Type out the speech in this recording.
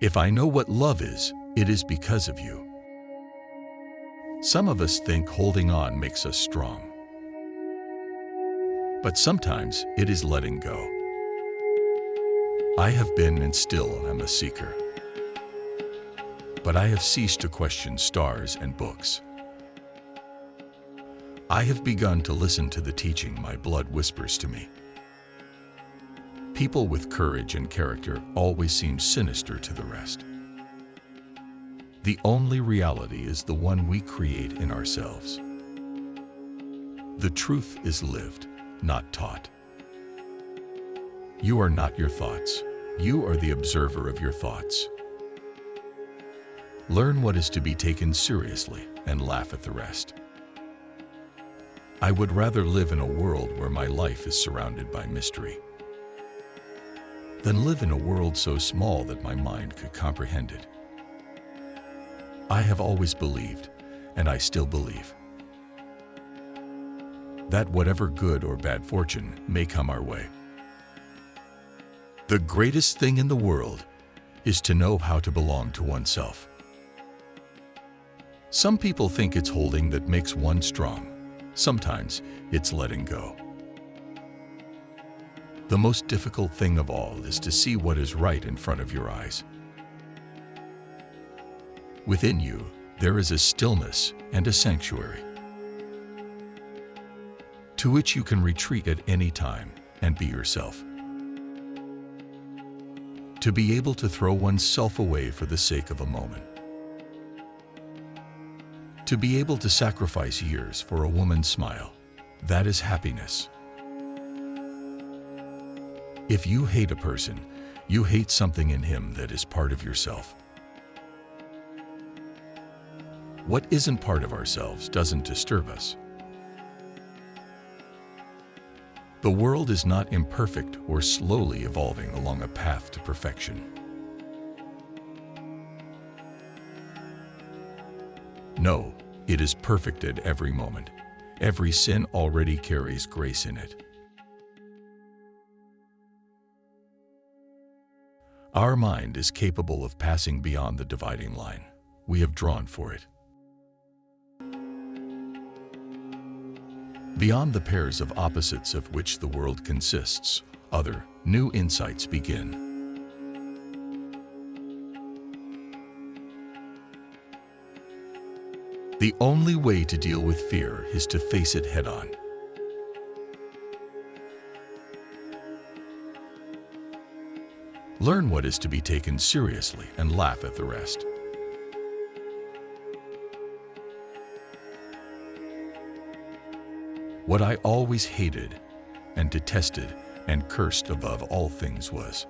If I know what love is, it is because of you. Some of us think holding on makes us strong. But sometimes it is letting go. I have been and still am a seeker. But I have ceased to question stars and books. I have begun to listen to the teaching my blood whispers to me. People with courage and character always seem sinister to the rest. The only reality is the one we create in ourselves. The truth is lived, not taught. You are not your thoughts. You are the observer of your thoughts. Learn what is to be taken seriously and laugh at the rest. I would rather live in a world where my life is surrounded by mystery than live in a world so small that my mind could comprehend it. I have always believed, and I still believe, that whatever good or bad fortune may come our way, the greatest thing in the world is to know how to belong to oneself. Some people think it's holding that makes one strong. Sometimes it's letting go. The most difficult thing of all is to see what is right in front of your eyes. Within you, there is a stillness and a sanctuary to which you can retreat at any time and be yourself. To be able to throw oneself away for the sake of a moment. To be able to sacrifice years for a woman's smile, that is happiness. If you hate a person, you hate something in him that is part of yourself. What isn't part of ourselves doesn't disturb us. The world is not imperfect or slowly evolving along a path to perfection. No, it is perfect at every moment. Every sin already carries grace in it. Our mind is capable of passing beyond the dividing line we have drawn for it. Beyond the pairs of opposites of which the world consists, other, new insights begin. The only way to deal with fear is to face it head-on. Learn what is to be taken seriously and laugh at the rest. What I always hated and detested and cursed above all things was